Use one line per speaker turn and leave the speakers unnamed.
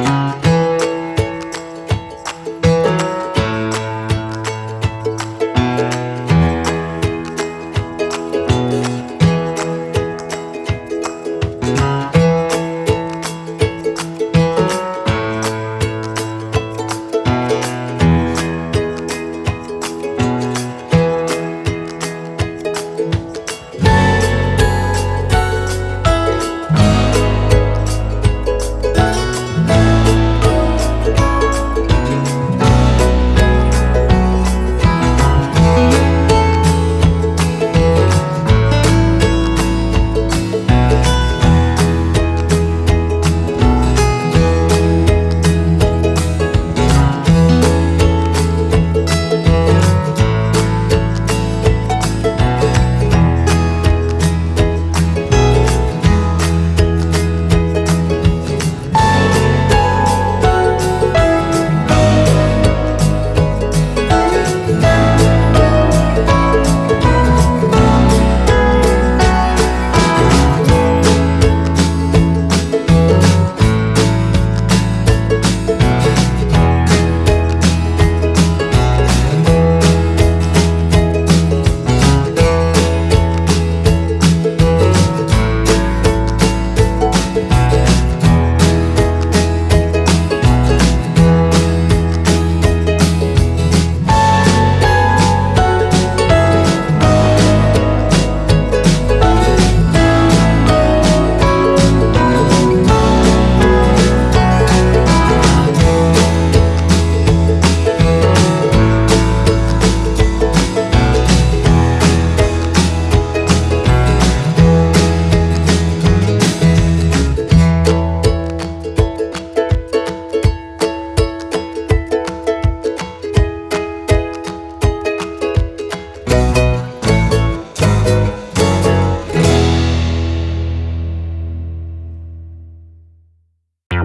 Música